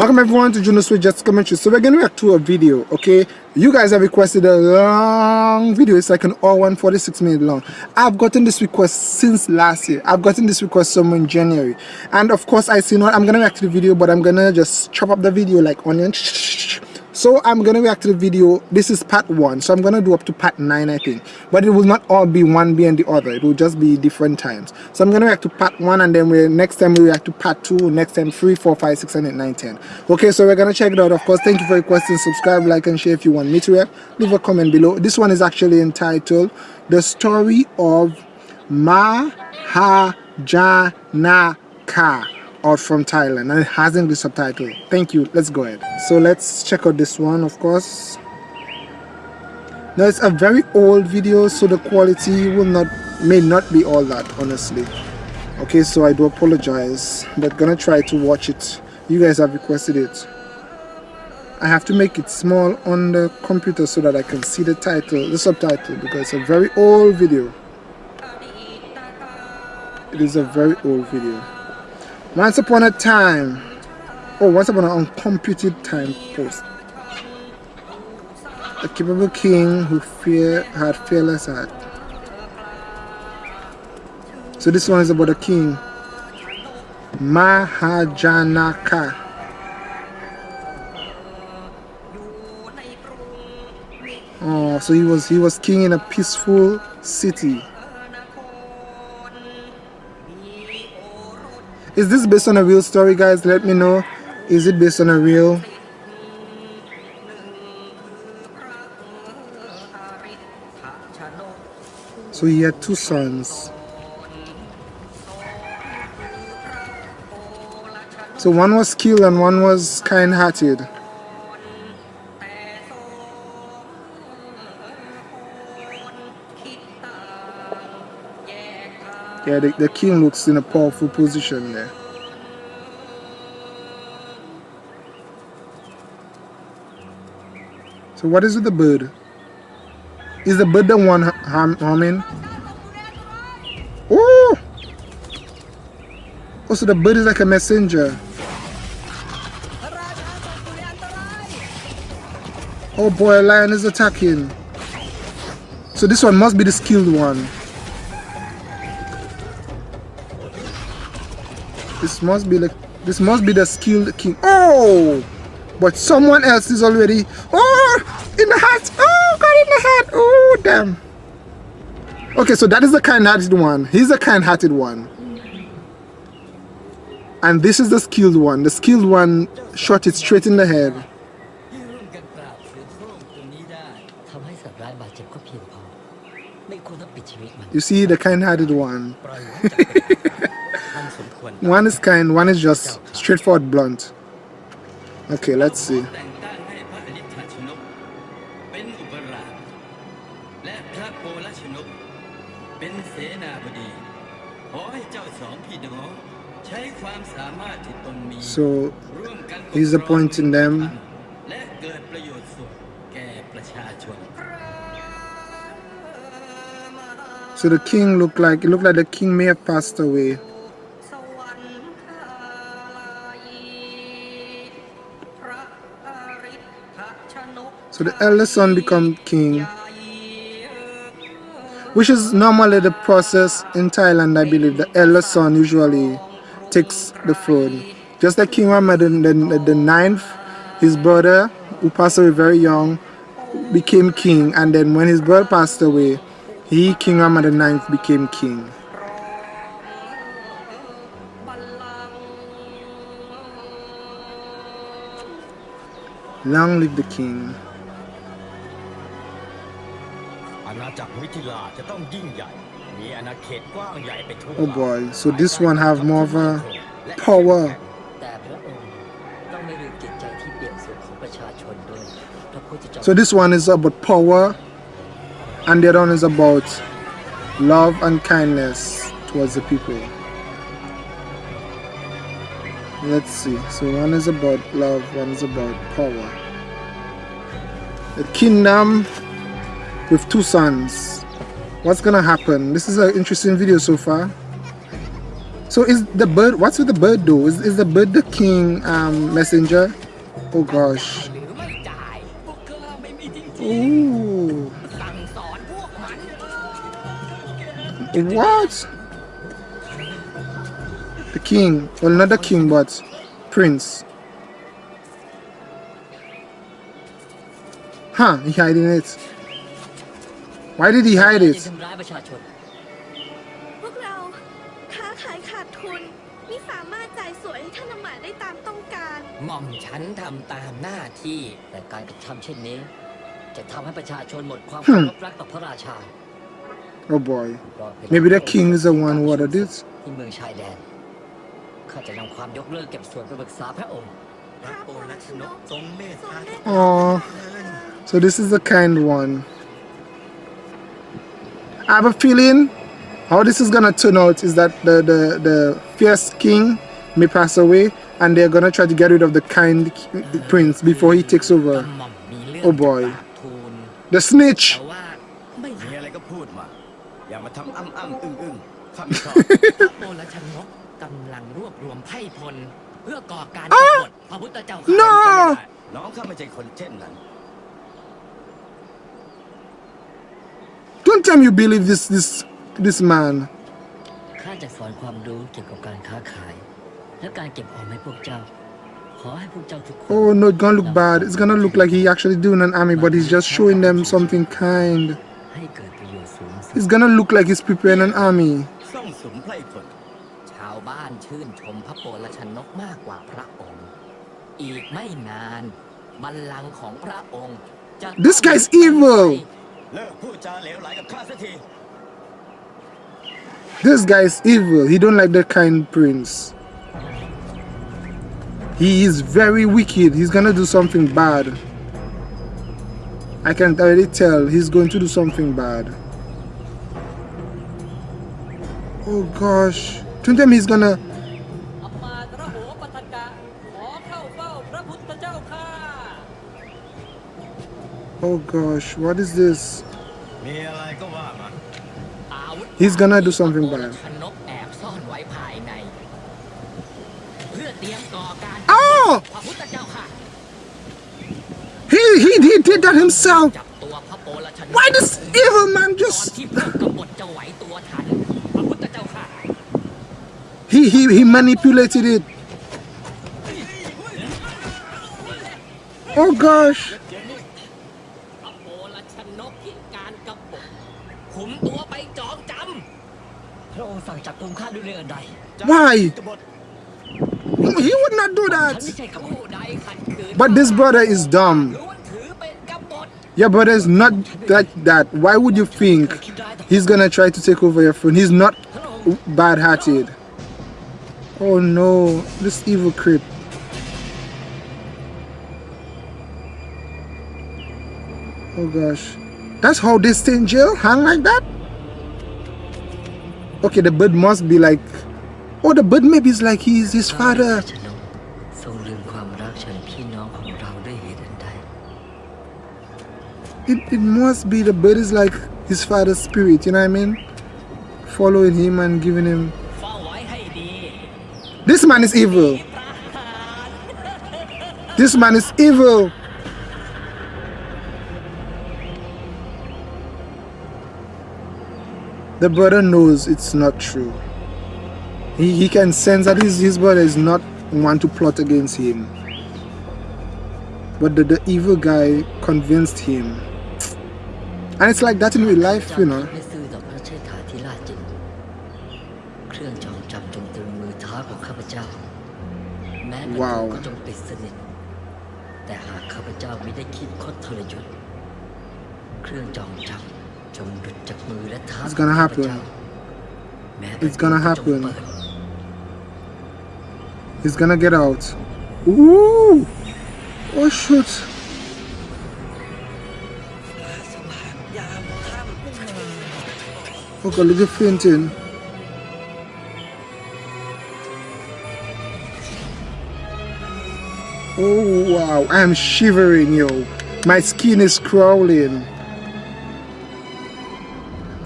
Welcome everyone to Juno Switch Just Commentary. So we're gonna react to a video, okay? You guys have requested a long video. It's like an hour 146 minute long. I've gotten this request since last year. I've gotten this request somewhere in January. And of course I see not I'm gonna react to the video, but I'm gonna just chop up the video like onion so i'm gonna react to the video. This is part one. So i'm gonna do up to part nine i think. But it will not all be one and the other. It will just be different times. So i'm gonna react to part one and then we next time we react to part two next time three four five six and eight nine ten. Okay so we're gonna check it out of course. Thank you for requesting subscribe like and share if you want me to react. Leave a comment below. This one is actually entitled the story of mahajanaka or from Thailand and it hasn't been subtitled. Thank you. Let's go ahead. So let's check out this one of course. Now it's a very old video so the quality will not may not be all that honestly. Okay so I do apologize but gonna try to watch it. You guys have requested it. I have to make it small on the computer so that I can see the title, the subtitle because it's a very old video. It is a very old video. Once upon a time, oh, once upon an uncomputed time post, a capable king who fear, had fearless heart. So this one is about a king, Mahajanaka. Oh, so he was he was king in a peaceful city. Is this based on a real story guys? Let me know. Is it based on a real? So he had two sons. So one was killed and one was kind-hearted Yeah, the, the king looks in a powerful position there. So what is with the bird? Is the bird the one humming? Oh! Oh, so the bird is like a messenger. Oh boy, a lion is attacking. So this one must be the skilled one. This must be like this must be the skilled king. Oh! But someone else is already oh in the hat. Oh got in the hat. Oh damn. Okay, so that is the kind-hearted one. He's the kind-hearted one. And this is the skilled one. The skilled one shot it straight in the head. You see the kind-hearted one. One is kind, one is just straightforward, blunt. Okay, let's see. So he's appointing them So the king looked like it looked like the king may have passed away. So the eldest son become king. Which is normally the process in Thailand, I believe. The eldest son usually takes the throne. Just like King Ramadan, the, the, the ninth, his brother, who passed away very young, became king. And then when his brother passed away, he, King Ramadan the ninth, became king. Long live the king. Oh boy, so this one have more of a power. So this one is about power and the other one is about love and kindness towards the people. Let's see. So one is about love, one is about power. The kingdom with two sons. What's gonna happen? This is an interesting video so far. So is the bird, what's with the bird though? Is, is the bird the king um, messenger? Oh gosh. Ooh. What? The king. Well, not the king, but prince. Huh, he hiding it. Why did he hide จะ it? ทำร้ายประชาชน พวกเราค้าขายขาดทุนไม่สามารถจ่ายสวยให้ท่านอำมาตย์ได้ตามต้องการ หม่อมฉันทำตามหน้าที่ แต่การกระทำเช่นนี้ จะทำให้ประชาชนหมดความเคารพรักต่อพระราชา Oh boy. รอเวลา Maybe the king is the one who ordered it. ที่เมืองชายแดน ข้าจะนำความยกเลิกเก็บส่วนไปปรึกษาพระองค์ พระโอรสนกทรงเมตตา Aw. So this is the kind one. I have a feeling how this is gonna turn out is that the, the, the fierce king may pass away and they're gonna try to get rid of the kind prince before he takes over. Oh boy. The snitch! ah! No! Don't tell me you believe this this this man. ข้าจะสอนความรู้เกี่ยวกับการค้าขาย และการเก็บออมให้พวกเจ้า ขอให้พวกเจ้าทุกคน Oh no, it's gonna look bad. It's gonna look like he actually doing an army, but he's just showing them something kind. ให้เกิดประโยชน์สูงสุด It's gonna look like he's preparing an army. ส่งสมไพร่ผล ชาวบ้านชื่นชมพระโอรสนกมากกว่าพระองค์ อีกไม่นานบัลลังก์ของพระองค์จะ This guy's evil เลิกพูดจาเหลวไหลกับข้าสักที This guy is evil. He don't like the kind prince. He is very wicked. He's gonna do something bad. I can already tell he's going to do something bad. Oh gosh. Don't tell me he's gonna Oh gosh, what is this? He's gonna do something bad. Oh! He, he, he did that himself! Why this evil man just... he, he, he manipulated it. Oh gosh! Why? He would not do that. But this brother is dumb. Your brother is not that that. Why would you think he's gonna try to take over your phone? He's not bad-hearted. Oh no, this evil creep. Oh gosh. That's how they stay in jail? Hang like that? Okay, the bird must be like Oh, the bird maybe is like he's his พระโอร father. สนกทรงลืมความรักฉันพี่น้องของเราด้วยเหตุอันใด It, it must be the bird is like his father's spirit, you know what I mean? Following him and giving him. เฝ้าไว้ให้ดี This man is evil. ประหาร This man is evil. The brother knows it's not true. He, he can sense that his, his brother is not one to plot against him. But the, the evil guy convinced him. And it's like that in real life, you know. ไม่ซื่อต่อพระเชษฐาธิราชจริง เครื่องจองจำจงตรึงมือเท้าของข้าพเจ้า แม้ประตู ว้าว ก็จงปิดสนิท แต่หากข้าพเจ้าไม่ได้คิดคดทรยศ เครื่องจองจำจงหลุดจากมือและเท้า It's gonna ของข้าพเจ้า happen. แม้ It's gonna ประตูก็จง happen. He's gonna get out. Ooh! Oh shoot! Oh look at fainting. Oh wow, I'm shivering yo. My skin is crawling.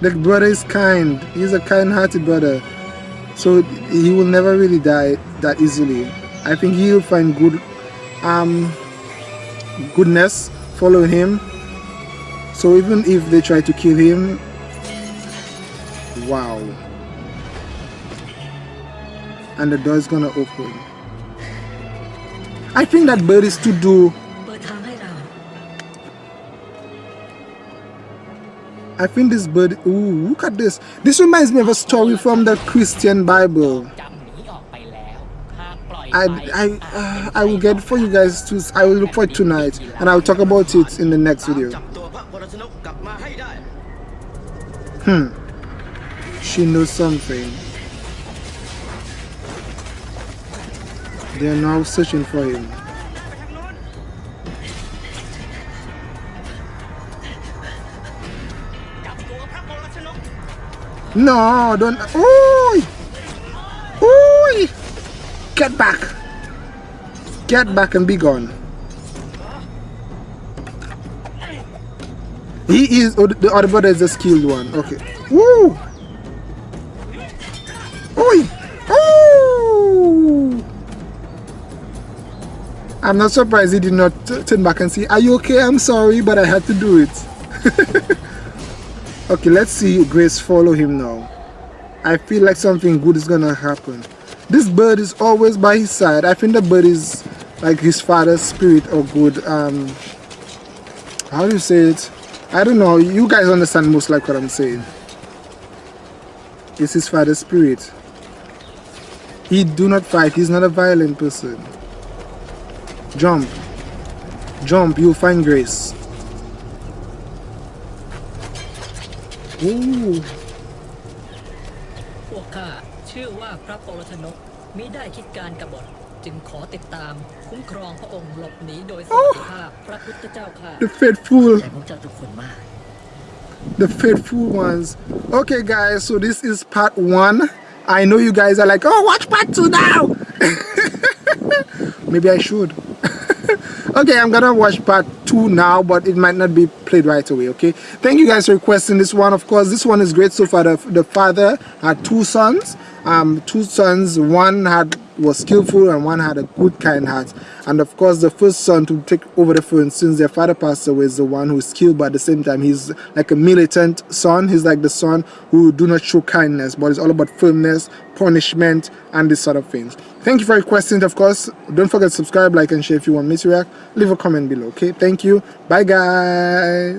The brother is kind. He's a kind-hearted brother. So he will never really die that easily. I think he'll find good um goodness following him. So even if they try to kill him wow. And the door is gonna open. I think that bird is to do. I think this bird, ooh, look at this. This reminds me of a story from the Christian Bible. I I uh, I will get for you guys to I will look for it tonight and I will talk about it in the next video. Hmm. She knows something. They are now searching for him. No, don't. Ooh. Get back get back and be gone he is oh, the other brother is the skilled one okay Woo! Oi! I'm not surprised he did not turn back and say, Are you okay? I'm sorry, but I had to do it. okay, let's see Grace follow him now. I feel like something good is gonna happen. This bird is always by his side. I think the bird is like his father's spirit or good. Um, how do you say it? I don't know. You guys understand most like what I'm saying. It's his father's spirit. He do not fight. He's not a violent person. Jump. Jump. You'll find grace. Ooh. พวกข้าเชื่อว่าพระปรชนกมิได้คิดการกบฏจึงขอติดตามคุ้มครองพระองค์หลบหนีโดยสันติภาพ พระพุทธเจ้าข้า The faithful. แต่พวกเจ้าทุกคนมาก the faithful ones okay guys so this is part one i know you guys are like oh watch part two now maybe i should okay i'm gonna watch part two now but it might not be played right away okay thank you guys for requesting this one of course this one is great so far the, the father had two sons um two sons one had was skillful and one had a good kind heart. And of course the first son to take over the throne since their father passed away is the one who is skilled but at the same time he's like a militant son. He's like the son who do not show kindness but it's all about firmness punishment and this sort of things. Thank you for your it, of course. Don't forget to subscribe like and share if you want me to react. Leave a comment below okay? Thank you. Bye guys